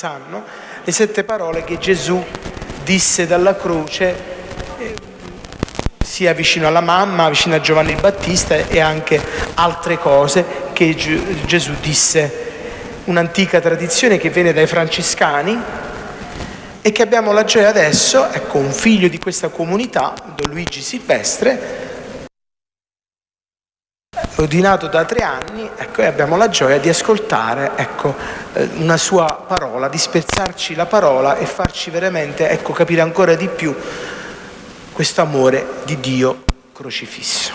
sanno, le sette parole che Gesù disse dalla croce eh, sia vicino alla mamma, vicino a Giovanni il Battista e anche altre cose che Gesù disse. Un'antica tradizione che viene dai francescani e che abbiamo la gioia adesso, ecco un figlio di questa comunità, Don Luigi Silvestre, ordinato da tre anni ecco, e abbiamo la gioia di ascoltare ecco, eh, una sua parola, di spezzarci la parola e farci veramente ecco, capire ancora di più questo amore di Dio crocifisso.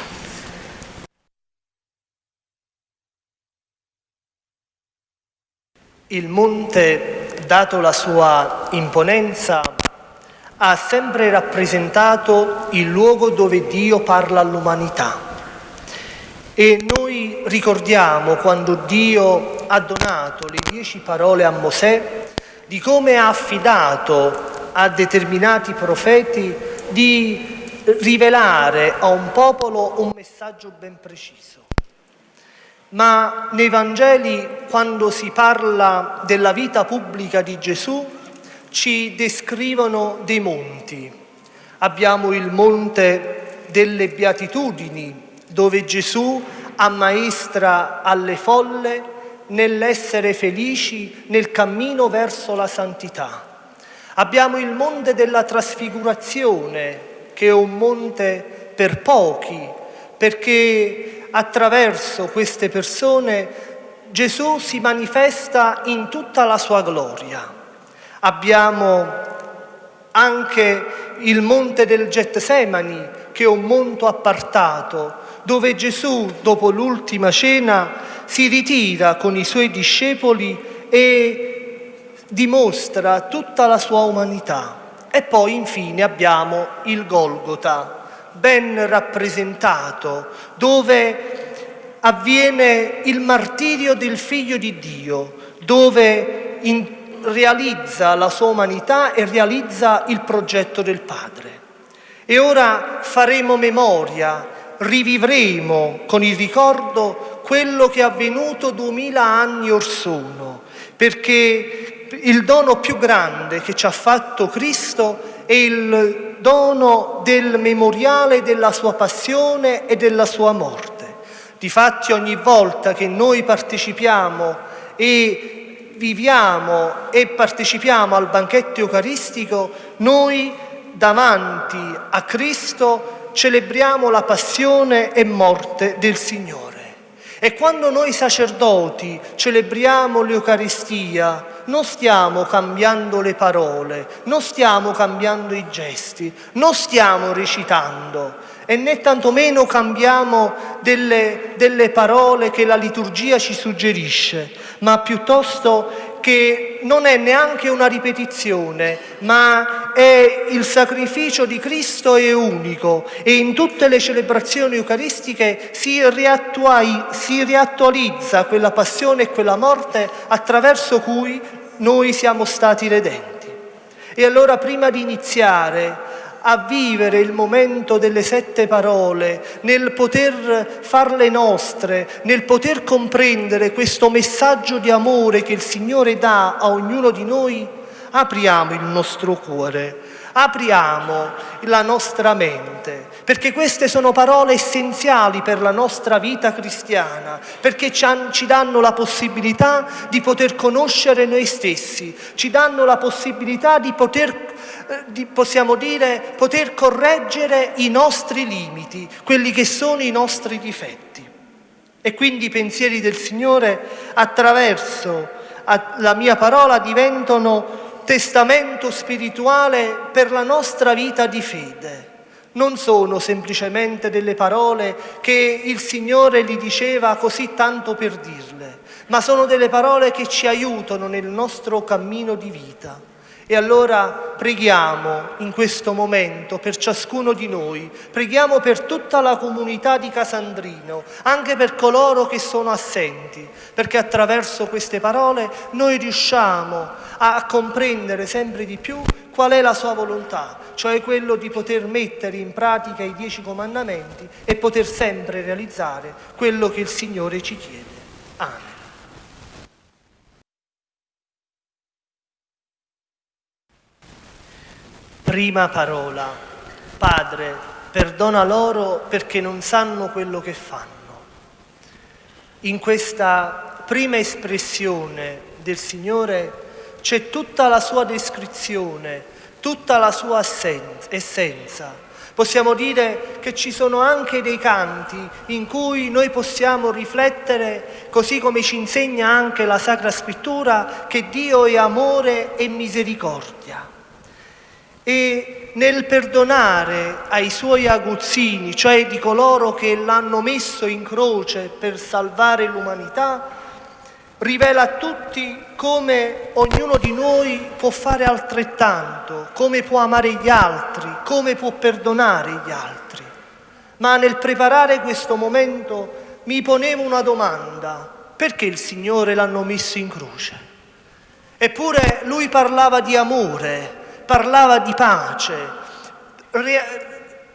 Il monte, dato la sua imponenza, ha sempre rappresentato il luogo dove Dio parla all'umanità e noi ricordiamo quando Dio ha donato le dieci parole a Mosè, di come ha affidato a determinati profeti di rivelare a un popolo un messaggio ben preciso. Ma nei Vangeli, quando si parla della vita pubblica di Gesù, ci descrivono dei monti. Abbiamo il monte delle beatitudini, dove Gesù ammaestra alle folle nell'essere felici nel cammino verso la santità. Abbiamo il monte della trasfigurazione, che è un monte per pochi, perché attraverso queste persone Gesù si manifesta in tutta la sua gloria. Abbiamo anche il monte del Getsemani, che è un monte appartato, dove Gesù, dopo l'ultima cena, si ritira con i suoi discepoli e dimostra tutta la sua umanità. E poi infine abbiamo il Golgota, ben rappresentato, dove avviene il martirio del Figlio di Dio, dove in, realizza la sua umanità e realizza il progetto del Padre. E ora faremo memoria rivivremo con il ricordo quello che è avvenuto duemila anni or sono, perché il dono più grande che ci ha fatto Cristo è il dono del memoriale della sua passione e della sua morte. Difatti ogni volta che noi partecipiamo e viviamo e partecipiamo al banchetto eucaristico, noi davanti a Cristo celebriamo la passione e morte del Signore. E quando noi sacerdoti celebriamo l'Eucaristia, non stiamo cambiando le parole, non stiamo cambiando i gesti, non stiamo recitando e né tantomeno cambiamo delle, delle parole che la liturgia ci suggerisce, ma piuttosto che non è neanche una ripetizione, ma è il sacrificio di Cristo è unico e in tutte le celebrazioni eucaristiche si, si riattualizza quella passione e quella morte attraverso cui noi siamo stati redenti. E allora prima di iniziare a vivere il momento delle sette parole, nel poter farle nostre, nel poter comprendere questo messaggio di amore che il Signore dà a ognuno di noi, apriamo il nostro cuore, apriamo la nostra mente, perché queste sono parole essenziali per la nostra vita cristiana, perché ci danno la possibilità di poter conoscere noi stessi, ci danno la possibilità di poter eh, possiamo dire, poter correggere i nostri limiti, quelli che sono i nostri difetti. E quindi i pensieri del Signore attraverso la mia parola diventano testamento spirituale per la nostra vita di fede. Non sono semplicemente delle parole che il Signore gli diceva così tanto per dirle, ma sono delle parole che ci aiutano nel nostro cammino di vita. E allora preghiamo in questo momento per ciascuno di noi, preghiamo per tutta la comunità di Casandrino, anche per coloro che sono assenti, perché attraverso queste parole noi riusciamo a comprendere sempre di più qual è la sua volontà, cioè quello di poter mettere in pratica i dieci comandamenti e poter sempre realizzare quello che il Signore ci chiede. Amen. Prima parola, Padre, perdona loro perché non sanno quello che fanno. In questa prima espressione del Signore c'è tutta la sua descrizione tutta la sua essenza. Possiamo dire che ci sono anche dei canti in cui noi possiamo riflettere, così come ci insegna anche la Sacra Scrittura, che Dio è amore e misericordia. E nel perdonare ai suoi aguzzini, cioè di coloro che l'hanno messo in croce per salvare l'umanità, rivela a tutti come ognuno di noi può fare altrettanto, come può amare gli altri, come può perdonare gli altri. Ma nel preparare questo momento mi ponevo una domanda, perché il Signore l'hanno messo in croce? Eppure lui parlava di amore, parlava di pace,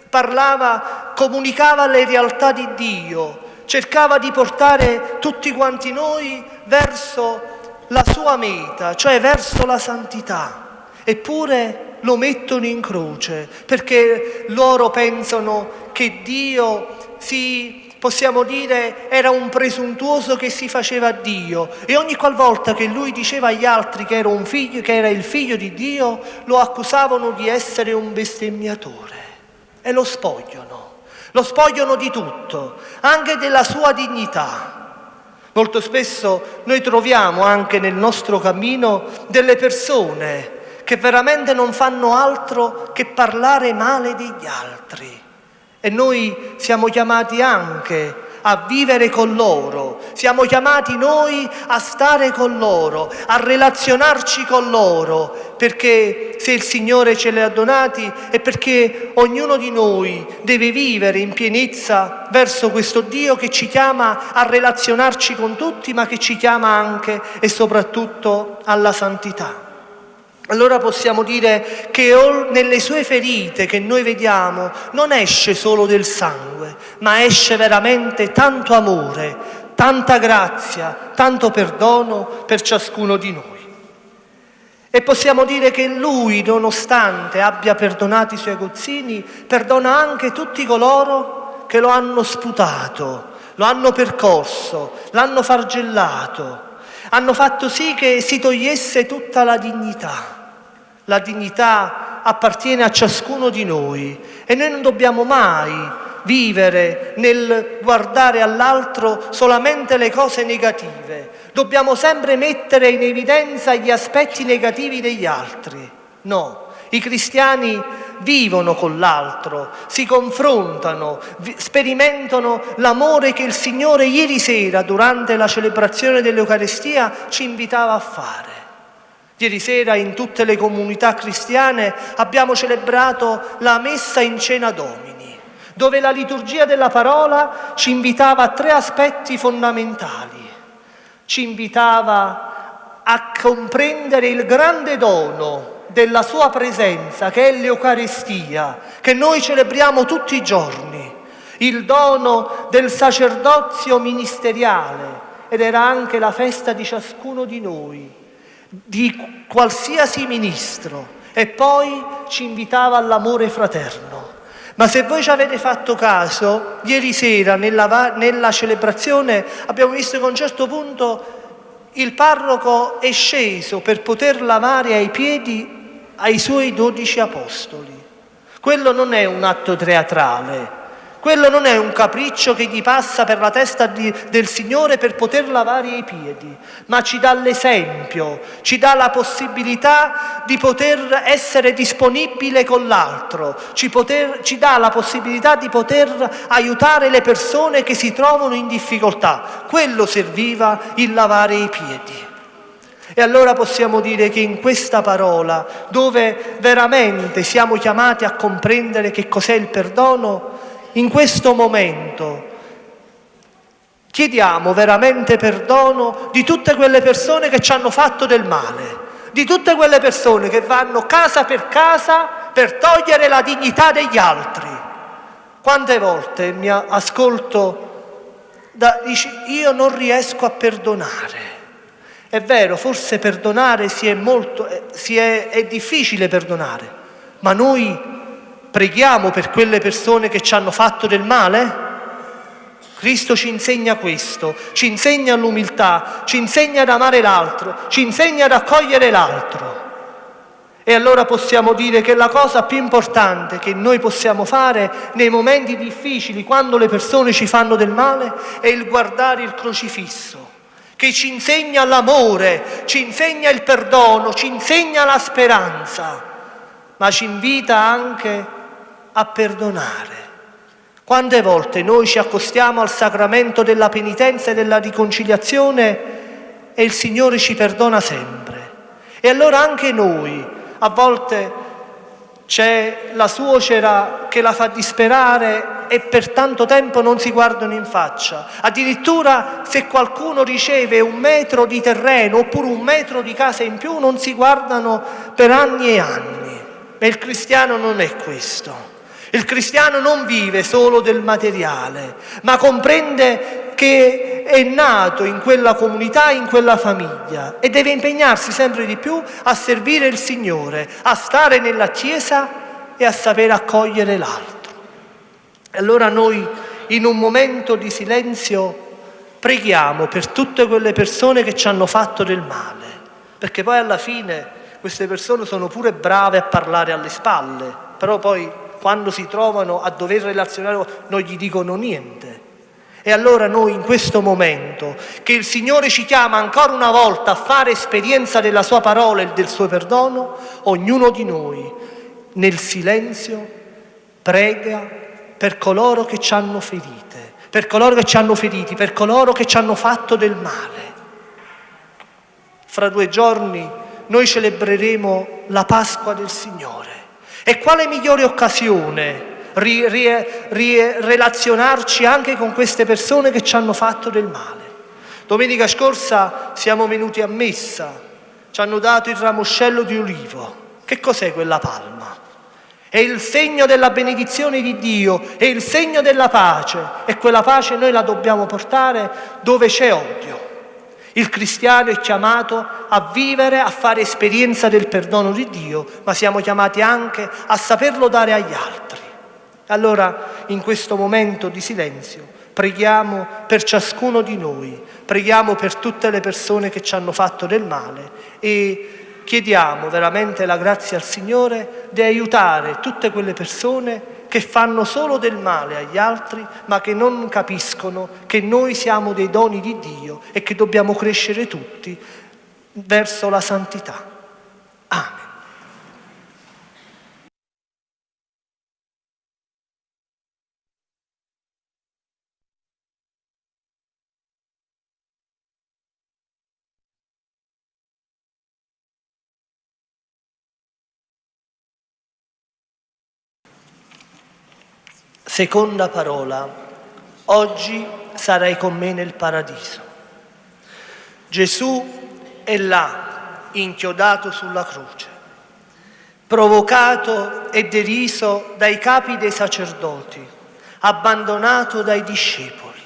parlava, comunicava le realtà di Dio, cercava di portare tutti quanti noi verso la sua meta, cioè verso la santità. Eppure lo mettono in croce perché loro pensano che Dio si, possiamo dire, era un presuntuoso che si faceva Dio e ogni qualvolta che lui diceva agli altri che era, figlio, che era il figlio di Dio, lo accusavano di essere un bestemmiatore e lo spogliano. Lo spogliano di tutto, anche della sua dignità. Molto spesso noi troviamo anche nel nostro cammino delle persone che veramente non fanno altro che parlare male degli altri. E noi siamo chiamati anche a vivere con loro, siamo chiamati noi a stare con loro, a relazionarci con loro, perché se il Signore ce li ha donati è perché ognuno di noi deve vivere in pienezza verso questo Dio che ci chiama a relazionarci con tutti, ma che ci chiama anche e soprattutto alla santità. Allora possiamo dire che nelle sue ferite che noi vediamo non esce solo del sangue, ma esce veramente tanto amore, tanta grazia, tanto perdono per ciascuno di noi. E possiamo dire che lui, nonostante abbia perdonato i suoi aguzzini, perdona anche tutti coloro che lo hanno sputato, lo hanno percorso, l'hanno fargellato, hanno fatto sì che si togliesse tutta la dignità. La dignità appartiene a ciascuno di noi e noi non dobbiamo mai vivere nel guardare all'altro solamente le cose negative. Dobbiamo sempre mettere in evidenza gli aspetti negativi degli altri. No, i cristiani vivono con l'altro, si confrontano, sperimentano l'amore che il Signore ieri sera durante la celebrazione dell'Eucarestia ci invitava a fare. Ieri sera in tutte le comunità cristiane abbiamo celebrato la messa in cena domini, dove la liturgia della parola ci invitava a tre aspetti fondamentali. Ci invitava a comprendere il grande dono della sua presenza, che è l'Eucaristia, che noi celebriamo tutti i giorni, il dono del sacerdozio ministeriale ed era anche la festa di ciascuno di noi di qualsiasi ministro e poi ci invitava all'amore fraterno. Ma se voi ci avete fatto caso, ieri sera nella, nella celebrazione abbiamo visto che a un certo punto il parroco è sceso per poter lavare ai piedi ai suoi dodici apostoli. Quello non è un atto teatrale, quello non è un capriccio che gli passa per la testa di, del Signore per poter lavare i piedi, ma ci dà l'esempio, ci dà la possibilità di poter essere disponibile con l'altro, ci, poter, ci dà la possibilità di poter aiutare le persone che si trovano in difficoltà. Quello serviva il lavare i piedi. E allora possiamo dire che in questa parola, dove veramente siamo chiamati a comprendere che cos'è il perdono, in questo momento chiediamo veramente perdono di tutte quelle persone che ci hanno fatto del male, di tutte quelle persone che vanno casa per casa per togliere la dignità degli altri. Quante volte mi ascolto, da, dici, io non riesco a perdonare. È vero, forse perdonare si è molto, si è, è difficile perdonare, Ma noi preghiamo per quelle persone che ci hanno fatto del male? Cristo ci insegna questo, ci insegna l'umiltà, ci insegna ad amare l'altro, ci insegna ad accogliere l'altro. E allora possiamo dire che la cosa più importante che noi possiamo fare nei momenti difficili, quando le persone ci fanno del male, è il guardare il crocifisso, che ci insegna l'amore, ci insegna il perdono, ci insegna la speranza, ma ci invita anche a perdonare. Quante volte noi ci accostiamo al sacramento della penitenza e della riconciliazione e il Signore ci perdona sempre. E allora anche noi, a volte c'è la suocera che la fa disperare e per tanto tempo non si guardano in faccia. Addirittura se qualcuno riceve un metro di terreno oppure un metro di casa in più non si guardano per anni e anni. Ma il cristiano non è questo. Il cristiano non vive solo del materiale, ma comprende che è nato in quella comunità, in quella famiglia e deve impegnarsi sempre di più a servire il Signore, a stare nella Chiesa e a sapere accogliere l'altro. Allora noi in un momento di silenzio preghiamo per tutte quelle persone che ci hanno fatto del male, perché poi alla fine queste persone sono pure brave a parlare alle spalle, però poi quando si trovano a dover relazionare non gli dicono niente. E allora noi in questo momento, che il Signore ci chiama ancora una volta a fare esperienza della Sua parola e del Suo perdono, ognuno di noi nel silenzio prega per coloro che ci hanno ferite, per coloro che ci hanno feriti, per coloro che ci hanno fatto del male. Fra due giorni noi celebreremo la Pasqua del Signore. E quale migliore occasione ri, ri, ri, relazionarci anche con queste persone che ci hanno fatto del male? Domenica scorsa siamo venuti a messa, ci hanno dato il ramoscello di olivo. Che cos'è quella palma? È il segno della benedizione di Dio, è il segno della pace e quella pace noi la dobbiamo portare dove c'è odio. Il cristiano è chiamato a vivere, a fare esperienza del perdono di Dio, ma siamo chiamati anche a saperlo dare agli altri. Allora, in questo momento di silenzio, preghiamo per ciascuno di noi, preghiamo per tutte le persone che ci hanno fatto del male e chiediamo veramente la grazia al Signore di aiutare tutte quelle persone che fanno solo del male agli altri, ma che non capiscono che noi siamo dei doni di Dio e che dobbiamo crescere tutti verso la santità. Amen. Seconda parola, oggi sarai con me nel paradiso. Gesù è là, inchiodato sulla croce, provocato e deriso dai capi dei sacerdoti, abbandonato dai discepoli.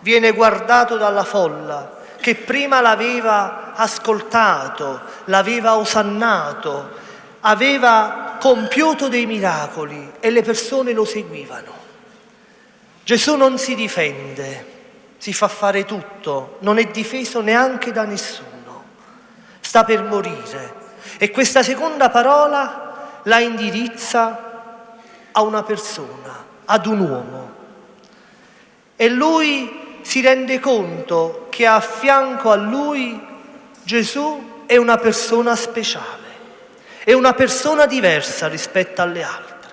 Viene guardato dalla folla che prima l'aveva ascoltato, l'aveva osannato, aveva compiuto dei miracoli e le persone lo seguivano. Gesù non si difende, si fa fare tutto, non è difeso neanche da nessuno, sta per morire. E questa seconda parola la indirizza a una persona, ad un uomo. E lui si rende conto che a fianco a lui Gesù è una persona speciale è una persona diversa rispetto alle altre.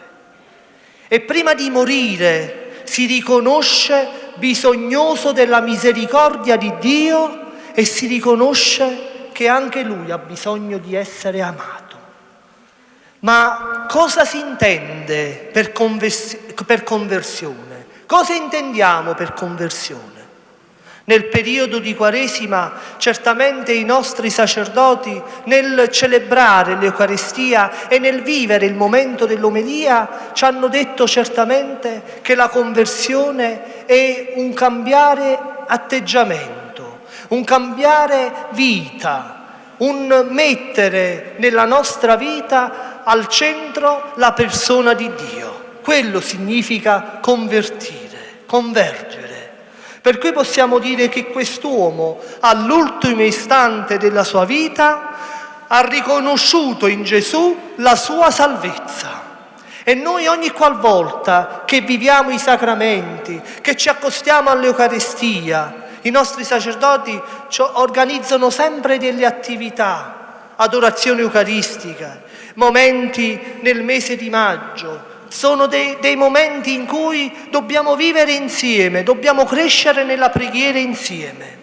E prima di morire si riconosce bisognoso della misericordia di Dio e si riconosce che anche lui ha bisogno di essere amato. Ma cosa si intende per, convers- per conversione? Cosa intendiamo per conversione? Nel periodo di Quaresima certamente i nostri sacerdoti nel celebrare l'Eucaristia e nel vivere il momento dell'omelia ci hanno detto certamente che la conversione è un cambiare atteggiamento, un cambiare vita, un mettere nella nostra vita al centro la persona di Dio. Quello significa convertire, convergere. Per cui possiamo dire che quest'uomo, all'ultimo istante della sua vita, ha riconosciuto in Gesù la sua salvezza. E noi ogni qualvolta che viviamo i sacramenti, che ci accostiamo all'Eucaristia, i nostri sacerdoti organizzano sempre delle attività, adorazione eucaristica, momenti nel mese di maggio, sono dei, dei, momenti in cui dobbiamo vivere insieme, dobbiamo crescere nella preghiera insieme.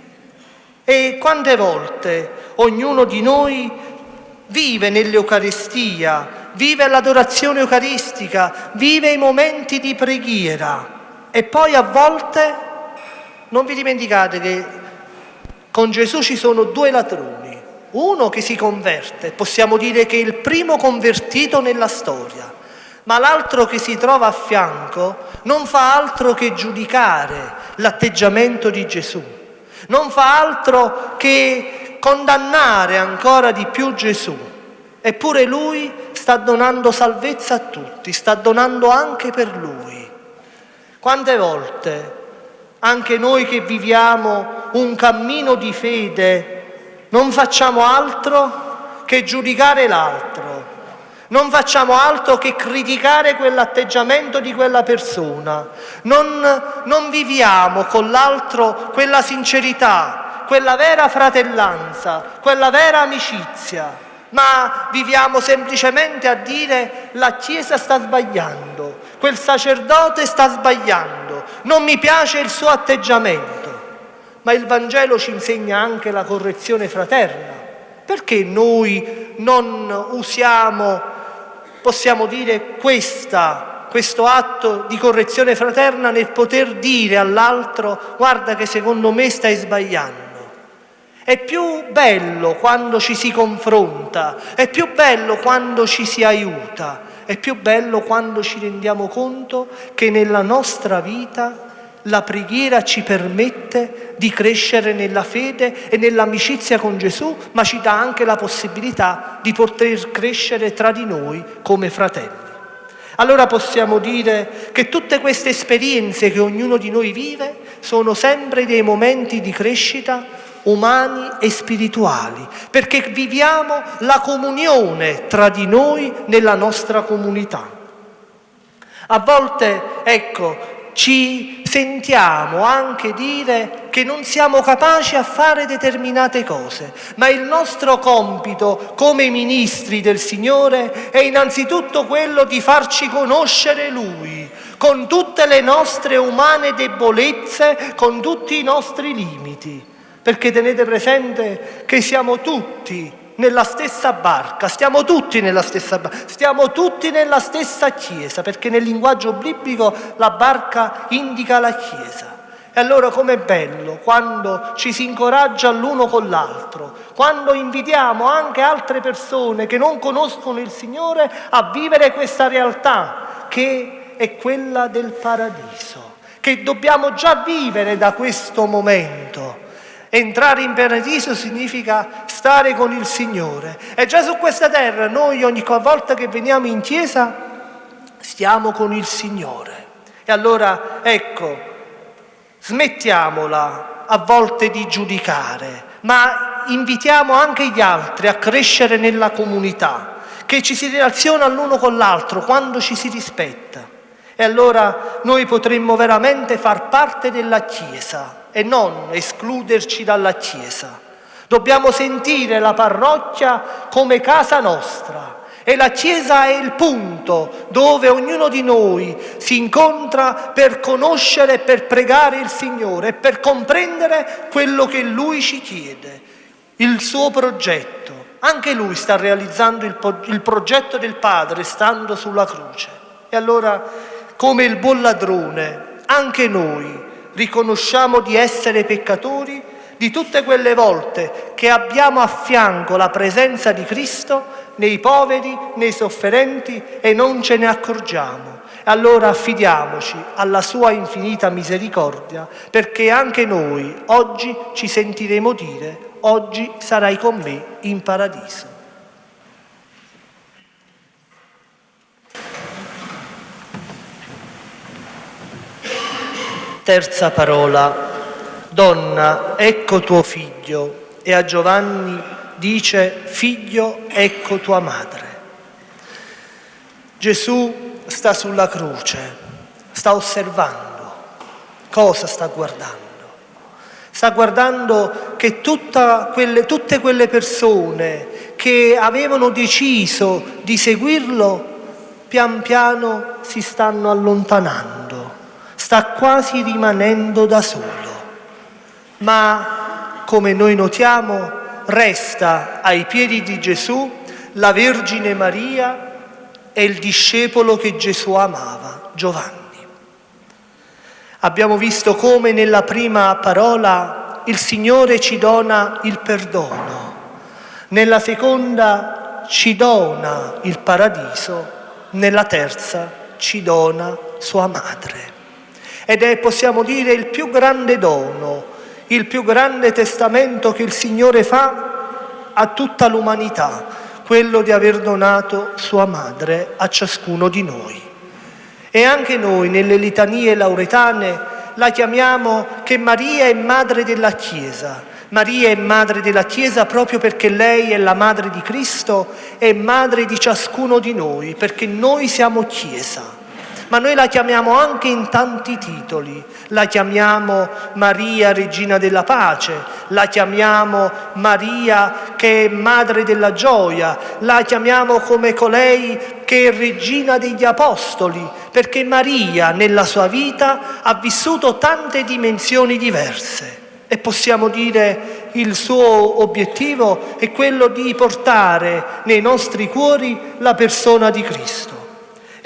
E quante volte ognuno di noi vive nell'Eucaristia, vive l'adorazione eucaristica, vive i momenti di preghiera. E poi a volte non vi dimenticate che con Gesù ci sono due ladroni, uno che si converte, possiamo dire che è il primo convertito nella storia, ma l'altro che si trova a fianco non fa altro che giudicare l'atteggiamento di Gesù, non fa altro che condannare ancora di più Gesù. Eppure lui sta donando salvezza a tutti, sta donando anche per lui. Quante volte anche noi che viviamo un cammino di fede non facciamo altro che giudicare l'altro, non facciamo altro che criticare quell'atteggiamento di quella persona, non, non viviamo con l'altro quella sincerità, quella vera fratellanza, quella vera amicizia, ma viviamo semplicemente a dire la Chiesa sta sbagliando, quel sacerdote sta sbagliando, non mi piace il suo atteggiamento. Ma il Vangelo ci insegna anche la correzione fraterna. Perché noi non usiamo possiamo dire questa, questo atto di correzione fraterna nel poter dire all'altro guarda che secondo me stai sbagliando. È più bello quando ci si confronta, è più bello quando ci si aiuta, è più bello quando ci rendiamo conto che nella nostra vita la preghiera ci permette di crescere nella fede e nell'amicizia con Gesù, ma ci dà anche la possibilità di poter crescere tra di noi come fratelli. Allora possiamo dire che tutte queste esperienze che ognuno di noi vive sono sempre dei momenti di crescita umani e spirituali, perché viviamo la comunione tra di noi nella nostra comunità. A volte, ecco, ci sentiamo anche dire che non siamo capaci a fare determinate cose, ma il nostro compito come ministri del Signore è innanzitutto quello di farci conoscere Lui, con tutte le nostre umane debolezze, con tutti i nostri limiti, perché tenete presente che siamo tutti nella stessa barca, stiamo tutti nella stessa barca, stiamo tutti nella stessa chiesa, perché nel linguaggio biblico la barca indica la chiesa. E allora com'è bello quando ci si incoraggia l'uno con l'altro, quando invitiamo anche altre persone che non conoscono il Signore a vivere questa realtà che è quella del paradiso, che dobbiamo già vivere da questo momento Entrare in paradiso significa stare con il Signore. E già su questa terra noi ogni volta che veniamo in chiesa stiamo con il Signore. E allora ecco, smettiamola a volte di giudicare, ma invitiamo anche gli altri a crescere nella comunità, che ci si relaziona l'uno con l'altro quando ci si rispetta. E allora noi potremmo veramente far parte della Chiesa e non escluderci dalla Chiesa. Dobbiamo sentire la parrocchia come casa nostra e la Chiesa è il punto dove ognuno di noi si incontra per conoscere e per pregare il Signore e per comprendere quello che Lui ci chiede, il suo progetto. Anche Lui sta realizzando il, il progetto del Padre stando sulla croce. E allora come il buon ladrone, anche noi riconosciamo di essere peccatori di tutte quelle volte che abbiamo a fianco la presenza di Cristo nei poveri, nei sofferenti e non ce ne accorgiamo. Allora affidiamoci alla sua infinita misericordia perché anche noi oggi ci sentiremo dire oggi sarai con me in paradiso. Terza parola, donna, ecco tuo figlio. E a Giovanni dice, figlio, ecco tua madre. Gesù sta sulla croce, sta osservando. Cosa sta guardando? Sta guardando che quelle, tutte quelle persone che avevano deciso di seguirlo pian piano si stanno allontanando, sta quasi rimanendo da solo. Ma come noi notiamo resta ai piedi di Gesù la Vergine Maria e il discepolo che Gesù amava, Giovanni. Abbiamo visto come nella prima parola il Signore ci dona il perdono, nella seconda ci dona il paradiso, nella terza ci dona sua madre. Ed è, possiamo dire, il più grande dono, il più grande testamento che il Signore fa a tutta l'umanità, quello di aver donato sua madre a ciascuno di noi. E anche noi nelle litanie lauretane la chiamiamo che Maria è madre della Chiesa. Maria è madre della Chiesa proprio perché lei è la madre di Cristo e madre di ciascuno di noi, perché noi siamo Chiesa ma noi la chiamiamo anche in tanti titoli. La chiamiamo Maria, regina della pace, la chiamiamo Maria che è madre della gioia, la chiamiamo come colei che è regina degli apostoli, perché Maria nella sua vita ha vissuto tante dimensioni diverse. E possiamo dire il suo obiettivo è quello di portare nei nostri cuori la persona di Cristo.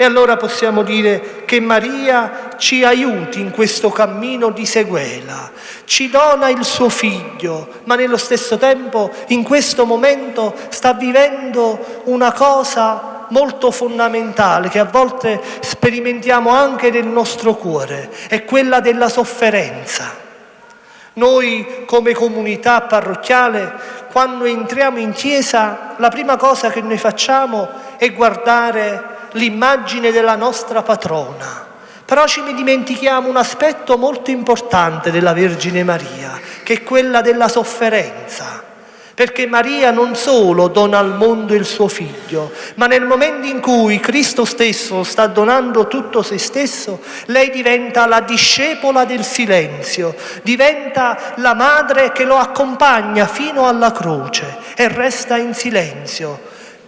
E allora possiamo dire che Maria ci aiuti in questo cammino di seguela, ci dona il suo figlio, ma nello stesso tempo in questo momento sta vivendo una cosa molto fondamentale che a volte sperimentiamo anche nel nostro cuore, è quella della sofferenza. Noi come comunità parrocchiale, quando entriamo in chiesa, la prima cosa che noi facciamo è guardare l'immagine della nostra patrona. Però ci dimentichiamo un aspetto molto importante della Vergine Maria, che è quella della sofferenza. Perché Maria non solo dona al mondo il suo figlio, ma nel momento in cui Cristo stesso sta donando tutto se stesso, lei diventa la discepola del silenzio, diventa la madre che lo accompagna fino alla croce e resta in silenzio,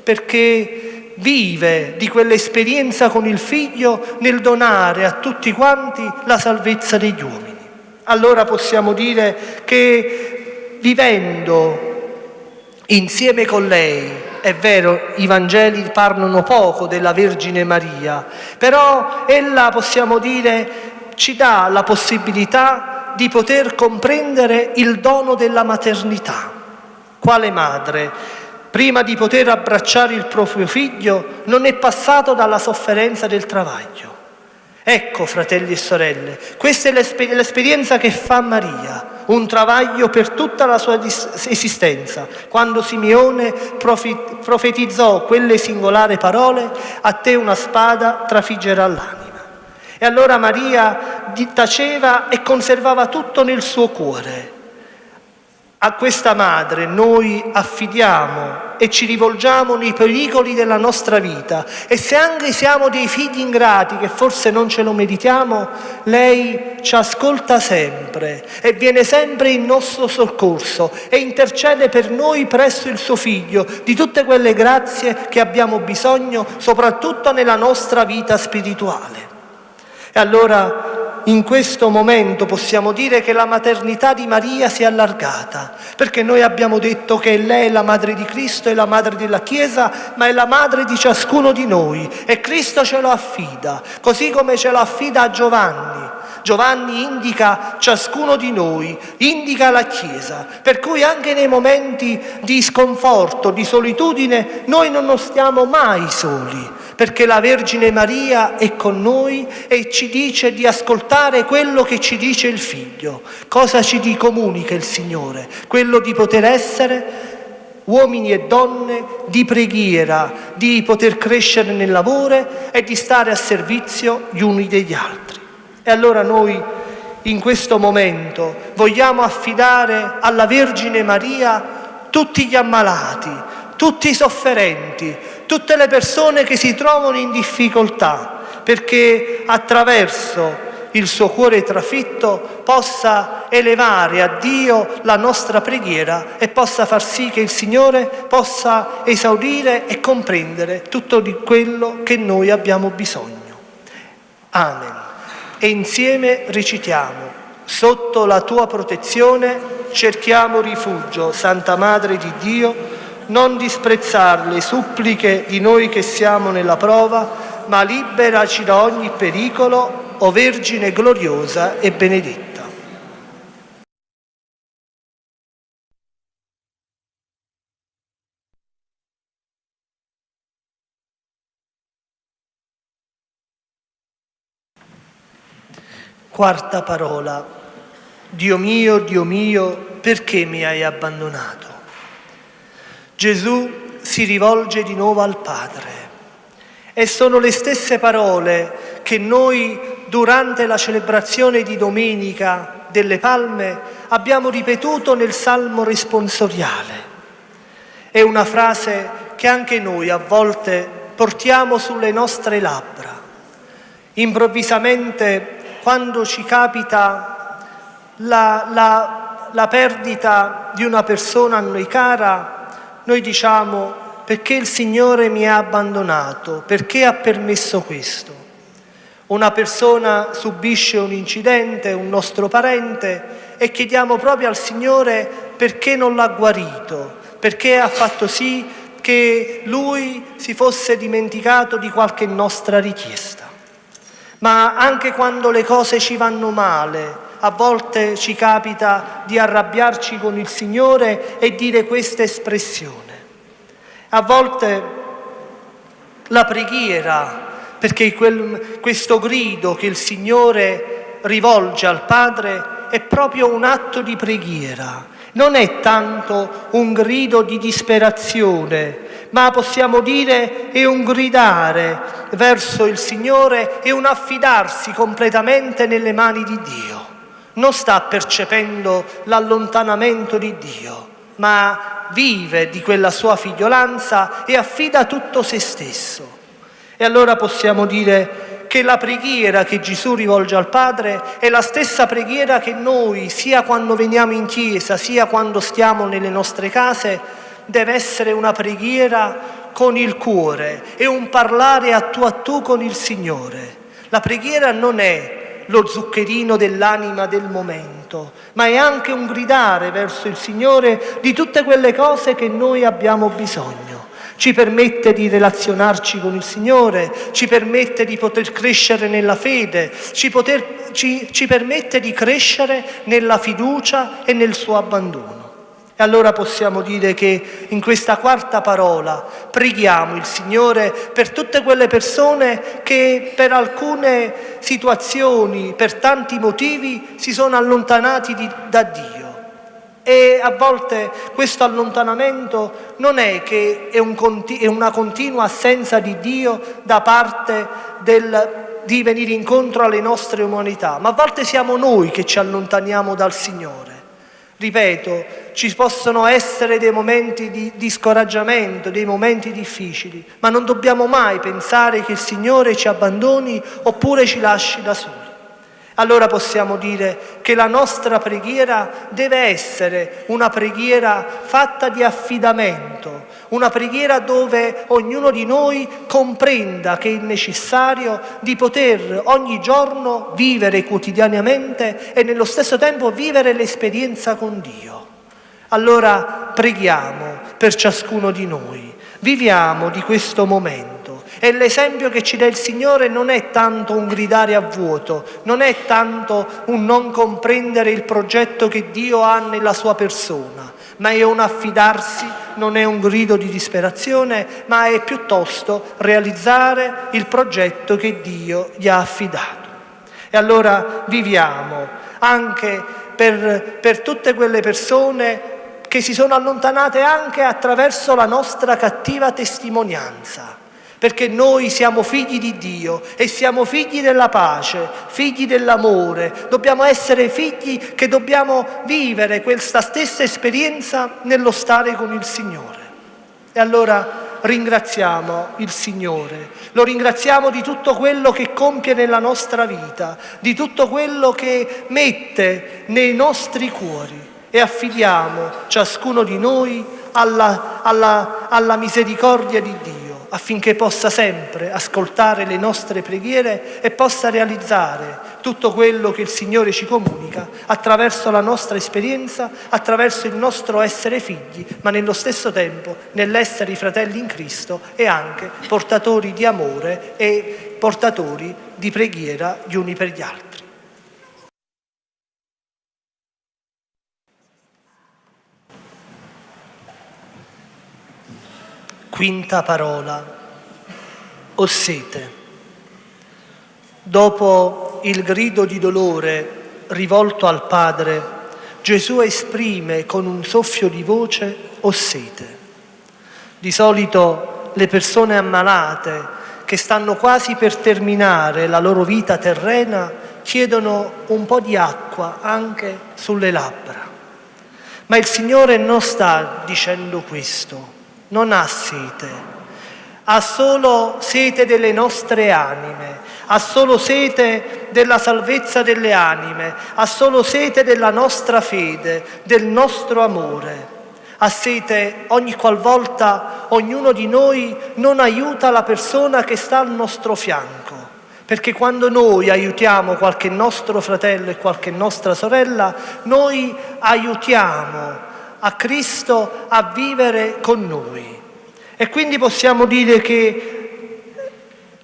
perché vive di quell'esperienza con il figlio nel donare a tutti quanti la salvezza degli uomini. Allora possiamo dire che vivendo insieme con lei, è vero, i Vangeli parlano poco della Vergine Maria, però ella, possiamo dire, ci dà la possibilità di poter comprendere il dono della maternità. Quale madre? Prima di poter abbracciare il proprio figlio, non è passato dalla sofferenza del travaglio. Ecco, fratelli e sorelle, questa è l'esperienza che fa Maria, un travaglio per tutta la sua esistenza. Quando Simeone profetizzò quelle singolari parole, a te una spada trafiggerà l'anima. E allora Maria taceva e conservava tutto nel suo cuore, a questa madre noi affidiamo e ci rivolgiamo nei pericoli della nostra vita e se anche siamo dei figli ingrati che forse non ce lo meritiamo, lei ci ascolta sempre e viene sempre in nostro soccorso e intercede per noi presso il suo figlio di tutte quelle grazie che abbiamo bisogno, soprattutto nella nostra vita spirituale. E allora in questo momento possiamo dire che la maternità di Maria si è allargata, perché noi abbiamo detto che lei è la madre di Cristo, è la madre della Chiesa, ma è la madre di ciascuno di noi e Cristo ce lo affida, così come ce lo affida a Giovanni. Giovanni indica ciascuno di noi, indica la Chiesa, per cui anche nei momenti di sconforto, di solitudine, noi non stiamo mai soli, perché la Vergine Maria è con noi e ci dice di ascoltare quello che ci dice il Figlio. Cosa ci comunica il Signore? Quello di poter essere uomini e donne di preghiera, di poter crescere nel lavoro e di stare a servizio gli uni degli altri. E allora noi in questo momento vogliamo affidare alla Vergine Maria tutti gli ammalati, tutti i sofferenti, tutte le persone che si trovano in difficoltà, perché attraverso il suo cuore trafitto possa elevare a Dio la nostra preghiera e possa far sì che il Signore possa esaudire e comprendere tutto di quello che noi abbiamo bisogno. Amen. E insieme recitiamo, sotto la tua protezione cerchiamo rifugio, Santa Madre di Dio, non disprezzare le suppliche di noi che siamo nella prova, ma liberaci da ogni pericolo, o Vergine gloriosa e benedetta. Quarta parola. Dio mio, Dio mio, perché mi hai abbandonato? Gesù si rivolge di nuovo al Padre e sono le stesse parole che noi durante la celebrazione di Domenica delle Palme abbiamo ripetuto nel Salmo responsoriale. È una frase che anche noi a volte portiamo sulle nostre labbra. Improvvisamente, quando ci capita la, la, la perdita di una persona a noi cara, noi diciamo perché il Signore mi ha abbandonato, perché ha permesso questo. Una persona subisce un incidente, un nostro parente, e chiediamo proprio al Signore perché non l'ha guarito, perché ha fatto sì che Lui si fosse dimenticato di qualche nostra richiesta. Ma anche quando le cose ci vanno male, a volte ci capita di arrabbiarci con il Signore e dire questa espressione. A volte la preghiera, perché quel, questo grido che il Signore rivolge al Padre è proprio un atto di preghiera, non è tanto un grido di disperazione, ma possiamo dire è un gridare verso il Signore e un affidarsi completamente nelle mani di Dio. Non sta percependo l'allontanamento di Dio, ma vive di quella sua figliolanza e affida tutto se stesso. E allora possiamo dire che la preghiera che Gesù rivolge al Padre è la stessa preghiera che noi, sia quando veniamo in chiesa, sia quando stiamo nelle nostre case, deve essere una preghiera con il cuore e un parlare a tu a tu con il Signore. La preghiera non è lo zuccherino dell'anima del momento, ma è anche un gridare verso il Signore di tutte quelle cose che noi abbiamo bisogno. Ci permette di relazionarci con il Signore, ci permette di poter crescere nella fede, ci, poter, ci, ci permette di crescere nella fiducia e nel suo abbandono. E allora possiamo dire che in questa quarta parola preghiamo il Signore per tutte quelle persone che per alcune situazioni, per tanti motivi, si sono allontanati di, da Dio. E a volte questo allontanamento non è che è, un, è una continua assenza di Dio da parte del, di venire incontro alle nostre umanità, ma a volte siamo noi che ci allontaniamo dal Signore. Ripeto, ci possono essere dei momenti di, di scoraggiamento, dei momenti difficili, ma non dobbiamo mai pensare che il Signore ci abbandoni oppure ci lasci da soli. Allora possiamo dire che la nostra preghiera deve essere una preghiera fatta di affidamento, una preghiera dove ognuno di noi comprenda che è necessario di poter ogni giorno vivere quotidianamente e nello stesso tempo vivere l'esperienza con Dio. Allora preghiamo per ciascuno di noi, viviamo di questo momento e l'esempio che ci dà il Signore non è tanto un gridare a vuoto, non è tanto un non comprendere il progetto che Dio ha nella sua persona, ma è un affidarsi, non è un grido di disperazione, ma è piuttosto realizzare il progetto che Dio gli ha affidato. E allora viviamo anche per, per tutte quelle persone che si sono allontanate anche attraverso la nostra cattiva testimonianza perché noi siamo figli di Dio e siamo figli della pace, figli dell'amore, dobbiamo essere figli che dobbiamo vivere questa stessa esperienza nello stare con il Signore. E allora ringraziamo il Signore, lo ringraziamo di tutto quello che compie nella nostra vita, di tutto quello che mette nei nostri cuori. E affidiamo ciascuno di noi alla, alla, alla misericordia di Dio affinché possa sempre ascoltare le nostre preghiere e possa realizzare tutto quello che il Signore ci comunica attraverso la nostra esperienza, attraverso il nostro essere figli, ma nello stesso tempo nell'essere i fratelli in Cristo e anche portatori di amore e portatori di preghiera gli uni per gli altri. Quinta parola, ho sete. Dopo il grido di dolore rivolto al Padre, Gesù esprime con un soffio di voce, ho sete. Di solito le persone ammalate che stanno quasi per terminare la loro vita terrena chiedono un po' di acqua anche sulle labbra. Ma il Signore non sta dicendo questo non ha sete, ha solo sete delle nostre anime, ha solo sete della salvezza delle anime, ha solo sete della nostra fede, del nostro amore. Ha sete ogni qualvolta ognuno di noi non aiuta la persona che sta al nostro fianco. Perché quando noi aiutiamo qualche nostro fratello e qualche nostra sorella, noi aiutiamo a Cristo a vivere con noi. E quindi possiamo dire che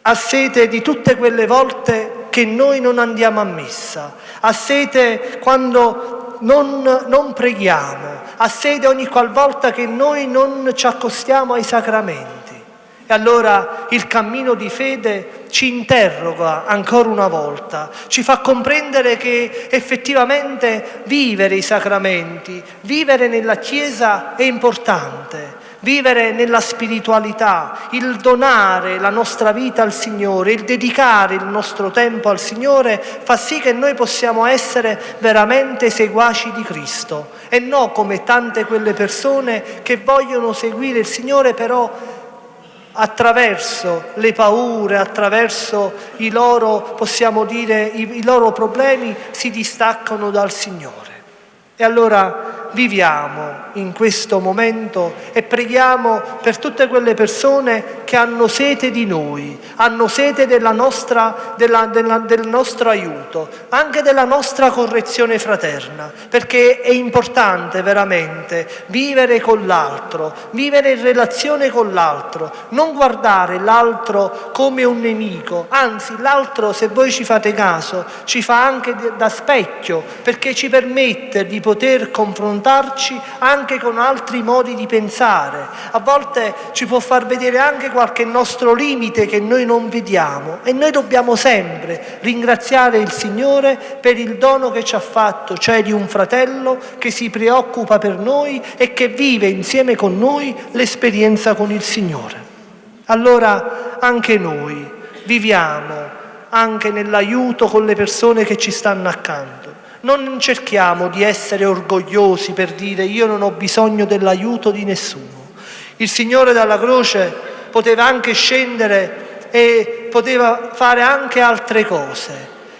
ha sete di tutte quelle volte che noi non andiamo a messa, ha sete quando non, non preghiamo, ha sete ogni qualvolta che noi non ci accostiamo ai sacramenti. E allora il cammino di fede ci interroga ancora una volta, ci fa comprendere che effettivamente vivere i sacramenti, vivere nella Chiesa è importante, vivere nella spiritualità, il donare la nostra vita al Signore, il dedicare il nostro tempo al Signore fa sì che noi possiamo essere veramente seguaci di Cristo e non come tante quelle persone che vogliono seguire il Signore però attraverso le paure, attraverso i loro, possiamo dire, i, i loro problemi, si distaccano dal Signore. E allora viviamo in questo momento e preghiamo per tutte quelle persone che hanno sete di noi, hanno sete della nostra, della, della, del nostro aiuto, anche della nostra correzione fraterna, perché è importante veramente vivere con l'altro, vivere in relazione con l'altro, non guardare l'altro come un nemico, anzi l'altro, se voi ci fate caso, ci fa anche da specchio, perché ci permette di poter confrontare confrontarci anche con altri modi di pensare. A volte ci può far vedere anche qualche nostro limite che noi non vediamo e noi dobbiamo sempre ringraziare il Signore per il dono che ci ha fatto, cioè di un fratello che si preoccupa per noi e che vive insieme con noi l'esperienza con il Signore. Allora anche noi viviamo anche nell'aiuto con le persone che ci stanno accanto non cerchiamo di essere orgogliosi per dire io non ho bisogno dell'aiuto di nessuno. Il Signore dalla croce poteva anche scendere e poteva fare anche altre cose,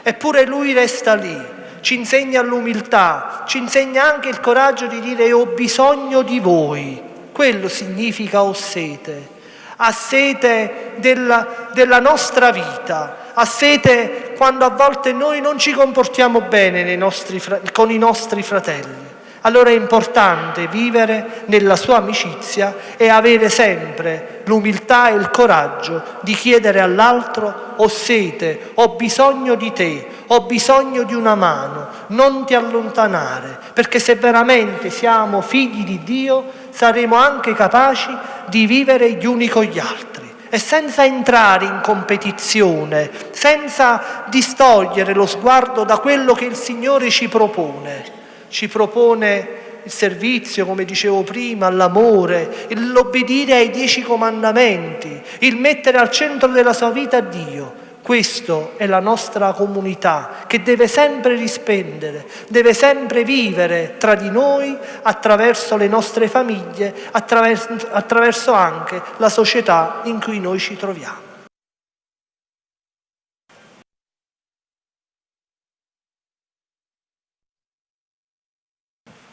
eppure Lui resta lì, ci insegna l'umiltà, ci insegna anche il coraggio di dire ho bisogno di voi, quello significa ho sete, ha sete della, della nostra vita, ha sete quando a volte noi non ci comportiamo bene nostri, con i nostri fratelli. Allora è importante vivere nella sua amicizia e avere sempre l'umiltà e il coraggio di chiedere all'altro ho sete, ho bisogno di te, ho bisogno di una mano, non ti allontanare, perché se veramente siamo figli di Dio saremo anche capaci di vivere gli uni con gli altri e senza entrare in competizione, senza distogliere lo sguardo da quello che il Signore ci propone. Ci propone il servizio, come dicevo prima, l'amore, l'obbedire ai dieci comandamenti, il mettere al centro della sua vita Dio. Questa è la nostra comunità che deve sempre rispendere, deve sempre vivere tra di noi attraverso le nostre famiglie, attraverso, attraverso anche la società in cui noi ci troviamo.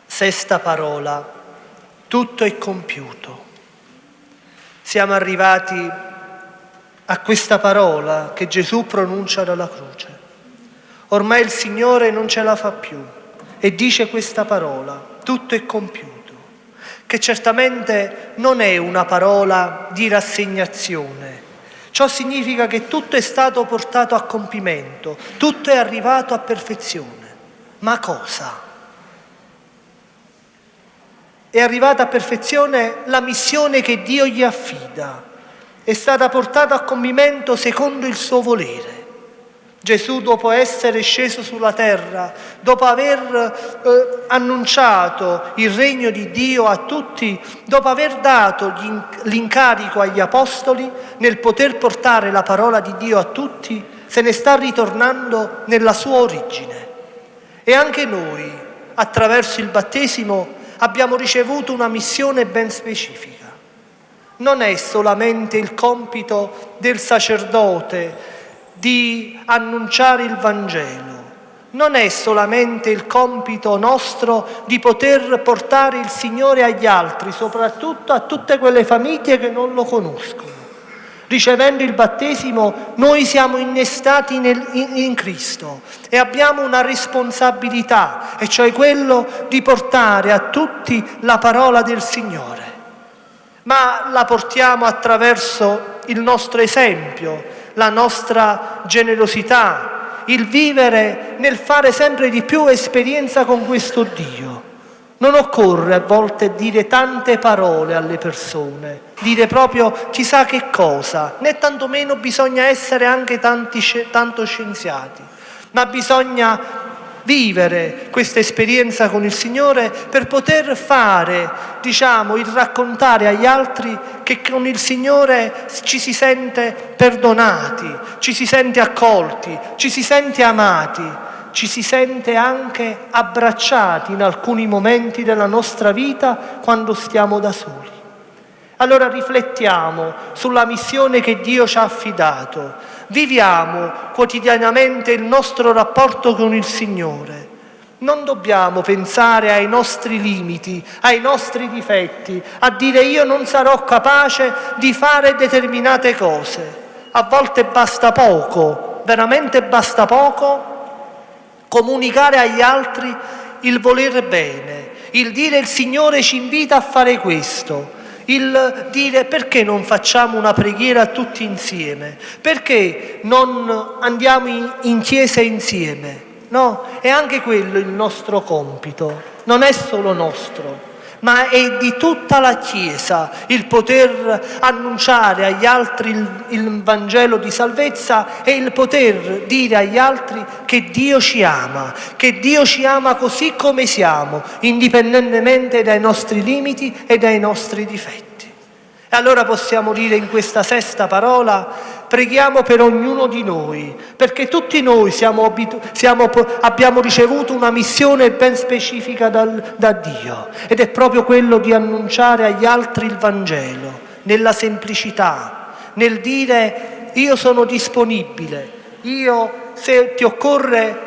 Sesta parola, tutto è compiuto. Siamo arrivati a questa parola che Gesù pronuncia dalla croce. Ormai il Signore non ce la fa più e dice questa parola, tutto è compiuto, che certamente non è una parola di rassegnazione. Ciò significa che tutto è stato portato a compimento, tutto è arrivato a perfezione. Ma cosa? è arrivata a perfezione la missione che Dio gli affida, è stata portata a compimento secondo il suo volere. Gesù, dopo essere sceso sulla terra, dopo aver eh, annunciato il regno di Dio a tutti, dopo aver dato l'incarico agli apostoli nel poter portare la parola di Dio a tutti, se ne sta ritornando nella sua origine. E anche noi, attraverso il battesimo, abbiamo ricevuto una missione ben specifica. Non è solamente il compito del sacerdote di annunciare il Vangelo, non è solamente il compito nostro di poter portare il Signore agli altri, soprattutto a tutte quelle famiglie che non lo conoscono. Ricevendo il battesimo noi siamo innestati nel, in, in Cristo e abbiamo una responsabilità, e cioè quello di portare a tutti la parola del Signore. Ma la portiamo attraverso il nostro esempio, la nostra generosità, il vivere nel fare sempre di più esperienza con questo Dio. Non occorre a volte dire tante parole alle persone, dire proprio chissà che cosa, né tantomeno bisogna essere anche tanti, tanto scienziati, ma bisogna vivere questa esperienza con il Signore per poter fare, diciamo, il raccontare agli altri che con il Signore ci si sente perdonati, ci si sente accolti, ci si sente amati ci si sente anche abbracciati in alcuni momenti della nostra vita quando stiamo da soli. Allora riflettiamo sulla missione che Dio ci ha affidato, viviamo quotidianamente il nostro rapporto con il Signore. Non dobbiamo pensare ai nostri limiti, ai nostri difetti, a dire io non sarò capace di fare determinate cose. A volte basta poco, veramente basta poco comunicare agli altri il volere bene, il dire il Signore ci invita a fare questo, il dire perché non facciamo una preghiera tutti insieme, perché non andiamo in chiesa insieme. No, è anche quello il nostro compito, non è solo nostro ma è di tutta la Chiesa il poter annunciare agli altri il, il, Vangelo di salvezza e il poter dire agli altri che Dio ci ama, che Dio ci ama così come siamo, indipendentemente dai nostri limiti e dai nostri difetti. E allora possiamo dire in questa sesta parola preghiamo per ognuno di noi, perché tutti noi siamo, siamo, abbiamo ricevuto una missione ben specifica dal, da Dio ed è proprio quello di annunciare agli altri il Vangelo, nella semplicità, nel dire io sono disponibile, io se ti occorre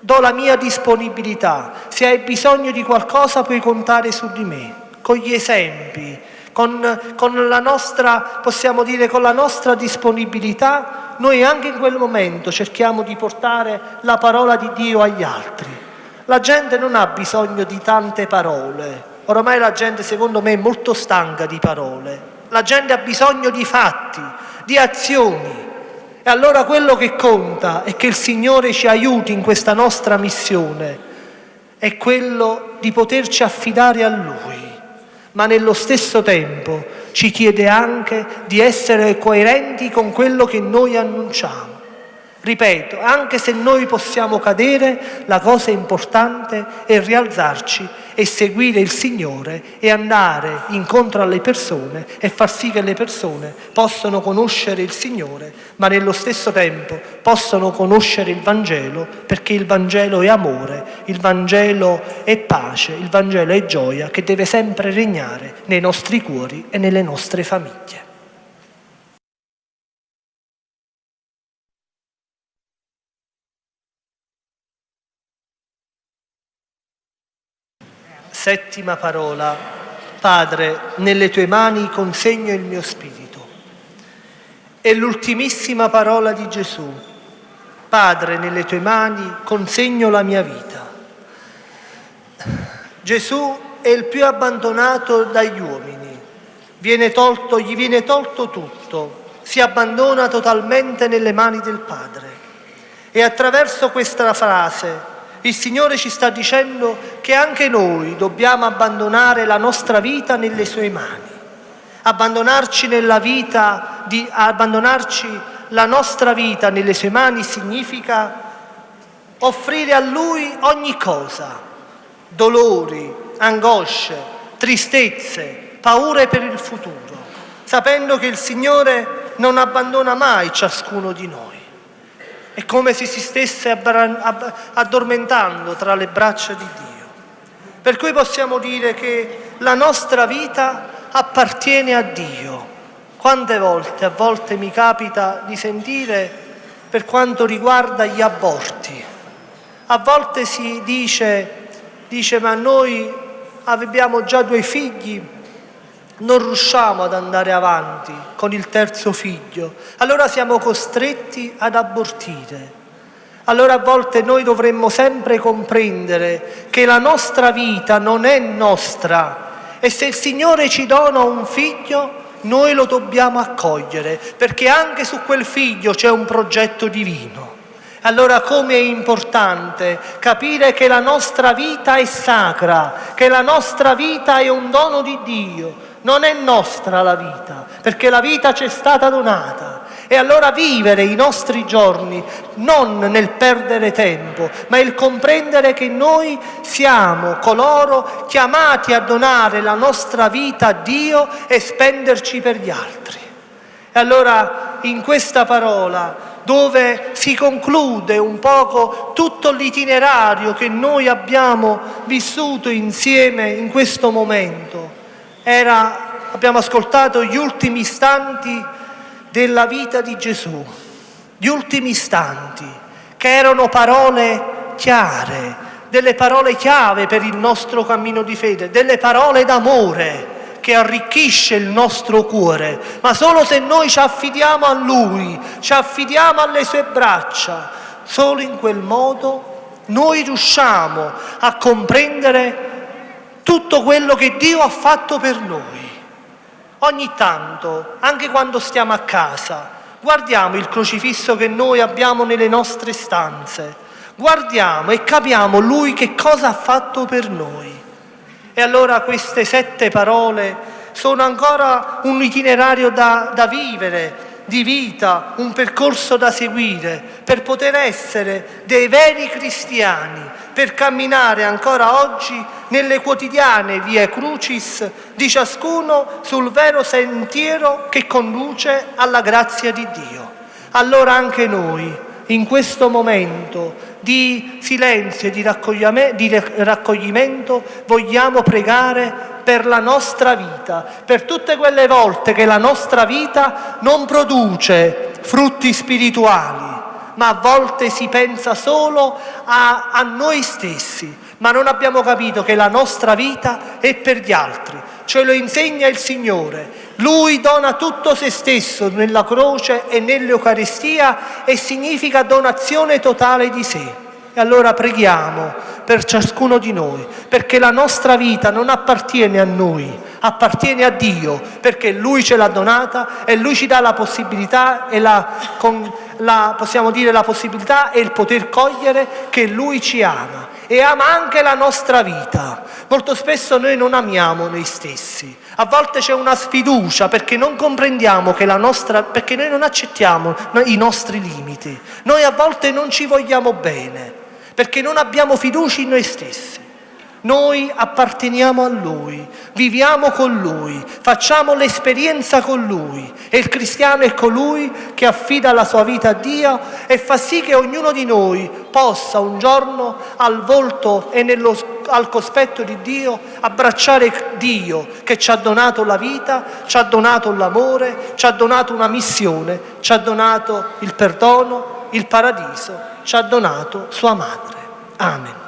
do la mia disponibilità, se hai bisogno di qualcosa puoi contare su di me, con gli esempi, con, con, la nostra, possiamo dire, con la nostra disponibilità, noi anche in quel momento cerchiamo di portare la parola di Dio agli altri. La gente non ha bisogno di tante parole, oramai la gente secondo me è molto stanca di parole, la gente ha bisogno di fatti, di azioni. E allora quello che conta è che il Signore ci aiuti in questa nostra missione, è quello di poterci affidare a Lui ma nello stesso tempo ci chiede anche di essere coerenti con quello che noi annunciamo. Ripeto, anche se noi possiamo cadere, la cosa importante è rialzarci e seguire il Signore e andare incontro alle persone e far sì che le persone possano conoscere il Signore, ma nello stesso tempo possano conoscere il Vangelo, perché il Vangelo è amore, il Vangelo è pace, il Vangelo è gioia che deve sempre regnare nei nostri cuori e nelle nostre famiglie. Settima parola. Padre, nelle tue mani consegno il mio spirito. È l'ultimissima parola di Gesù. Padre, nelle tue mani consegno la mia vita. Gesù è il più abbandonato dagli uomini. Viene tolto, gli viene tolto tutto. Si abbandona totalmente nelle mani del Padre. E attraverso questa frase il Signore ci sta dicendo che anche noi dobbiamo abbandonare la nostra vita nelle sue mani. Abbandonarci nella vita, di, abbandonarci la nostra vita nelle sue mani significa offrire a Lui ogni cosa, dolori, angosce, tristezze, paure per il futuro, sapendo che il Signore non abbandona mai ciascuno di noi. È come se si stesse addormentando tra le braccia di Dio. Per cui possiamo dire che la nostra vita appartiene a Dio. Quante volte, a volte mi capita di sentire per quanto riguarda gli aborti. A volte si dice, dice ma noi abbiamo già due figli, non riusciamo ad andare avanti con il terzo figlio, allora siamo costretti ad abortire. Allora a volte noi dovremmo sempre comprendere che la nostra vita non è nostra e se il Signore ci dona un figlio noi lo dobbiamo accogliere perché anche su quel figlio c'è un progetto divino. Allora come è importante capire che la nostra vita è sacra, che la nostra vita è un dono di Dio, non è nostra la vita, perché la vita ci è stata donata. E allora vivere i nostri giorni non nel perdere tempo, ma il comprendere che noi siamo coloro chiamati a donare la nostra vita a Dio e spenderci per gli altri. E allora in questa parola dove si conclude un poco tutto l'itinerario che noi abbiamo vissuto insieme in questo momento, era, abbiamo ascoltato gli ultimi istanti della vita di Gesù, gli ultimi istanti, che erano parole chiare, delle parole chiave per il nostro cammino di fede, delle parole d'amore che arricchisce il nostro cuore, ma solo se noi ci affidiamo a Lui, ci affidiamo alle sue braccia, solo in quel modo noi riusciamo a comprendere tutto quello che Dio ha fatto per noi. Ogni tanto, anche quando stiamo a casa, guardiamo il crocifisso che noi abbiamo nelle nostre stanze, guardiamo e capiamo Lui che cosa ha fatto per noi. E allora queste sette parole sono ancora un itinerario da, da vivere, di vita, un percorso da seguire per poter essere dei veri cristiani, per camminare ancora oggi nelle quotidiane vie crucis di ciascuno sul vero sentiero che conduce alla grazia di Dio. Allora anche noi, in questo momento di silenzio e di raccoglimento, vogliamo pregare per la nostra vita, per tutte quelle volte che la nostra vita non produce frutti spirituali, ma a volte si pensa solo a, a noi stessi, ma non abbiamo capito che la nostra vita è per gli altri. Ce lo insegna il Signore. Lui dona tutto se stesso nella croce e nell'Eucaristia e significa donazione totale di sé. E allora preghiamo per ciascuno di noi, perché la nostra vita non appartiene a noi, appartiene a Dio, perché Lui ce l'ha donata e Lui ci dà la possibilità e la, con, la, possiamo dire la possibilità e il poter cogliere che Lui ci ama e ama anche la nostra vita. Molto spesso noi non amiamo noi stessi, a volte c'è una sfiducia perché non comprendiamo che la nostra, perché noi non accettiamo i nostri limiti, noi a volte non ci vogliamo bene perché non abbiamo fiducia in noi stessi. Noi apparteniamo a Lui, viviamo con Lui, facciamo l'esperienza con Lui e il cristiano è colui che affida la sua vita a Dio e fa sì che ognuno di noi possa un giorno al volto e nello, al cospetto di Dio abbracciare Dio che ci ha donato la vita, ci ha donato l'amore, ci ha donato una missione, ci ha donato il perdono, il paradiso, ci ha donato sua madre. Amen.